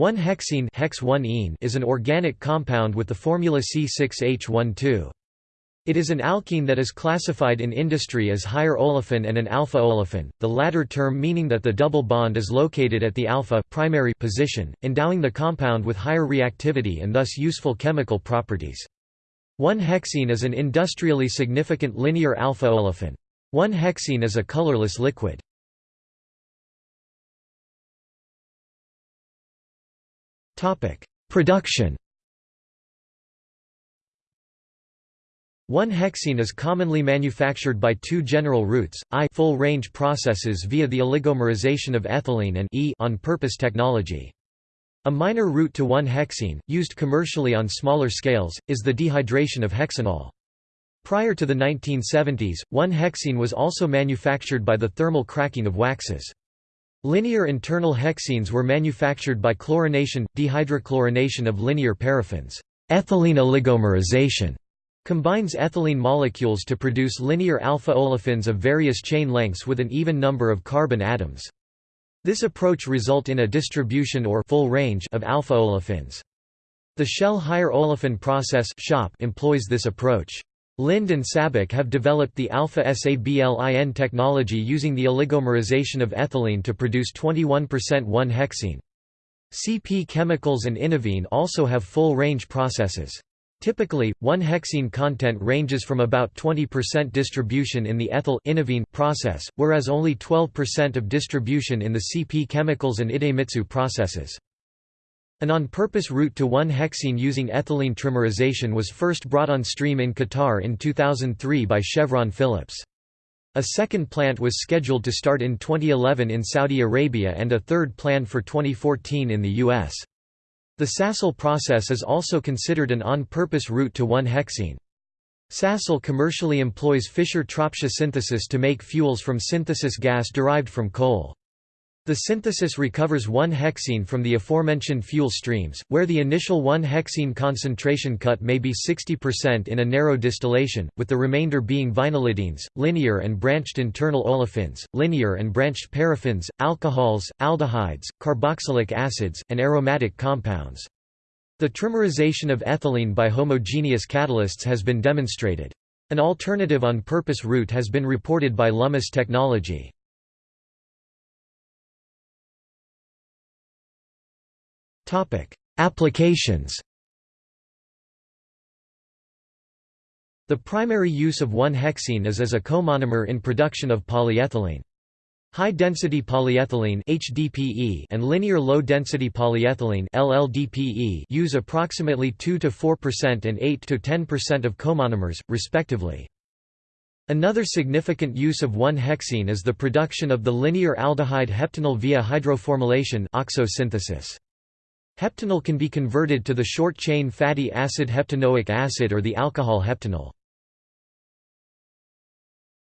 1-hexene hex is an organic compound with the formula C6H12. It is an alkene that is classified in industry as higher olefin and an alpha olefin, the latter term meaning that the double bond is located at the alpha primary position, endowing the compound with higher reactivity and thus useful chemical properties. 1-hexene is an industrially significant linear alpha olefin. 1-hexene is a colorless liquid. Production 1-hexene is commonly manufactured by two general routes, I full-range processes via the oligomerization of ethylene and E on-purpose technology. A minor route to 1-hexene, used commercially on smaller scales, is the dehydration of hexanol. Prior to the 1970s, 1-hexene was also manufactured by the thermal cracking of waxes. Linear internal hexenes were manufactured by chlorination, dehydrochlorination of linear paraffins. Ethylene oligomerization combines ethylene molecules to produce linear alpha olefins of various chain lengths with an even number of carbon atoms. This approach result in a distribution or full range of alpha olefins. The Shell higher olefin process employs this approach. Linde and SABIC have developed the alpha-SABLIN technology using the oligomerization of ethylene to produce 21% 1-hexene. CP Chemicals and Innovene also have full-range processes. Typically, 1-hexene content ranges from about 20% distribution in the ethyl process, whereas only 12% of distribution in the CP Chemicals and Idemitsu processes. An on-purpose route to 1-hexene using ethylene trimerization was first brought on stream in Qatar in 2003 by Chevron Phillips. A second plant was scheduled to start in 2011 in Saudi Arabia and a third planned for 2014 in the U.S. The Sasol process is also considered an on-purpose route to 1-hexene. Sasol commercially employs Fischer-Tropsch synthesis to make fuels from synthesis gas derived from coal. The synthesis recovers 1-hexene from the aforementioned fuel streams, where the initial 1-hexene concentration cut may be 60% in a narrow distillation, with the remainder being vinylidenes, linear and branched internal olefins, linear and branched paraffins, alcohols, aldehydes, carboxylic acids, and aromatic compounds. The trimerization of ethylene by homogeneous catalysts has been demonstrated. An alternative on-purpose route has been reported by Lummus Technology. Applications The primary use of 1-hexene is as a comonomer in production of polyethylene. High-density polyethylene HDPE and linear low-density polyethylene LLDPE use approximately 2–4% and 8–10% of comonomers, respectively. Another significant use of 1-hexene is the production of the linear aldehyde heptanal via hydroformylation oxosynthesis. Heptanal can be converted to the short-chain fatty acid heptanoic acid or the alcohol heptanol.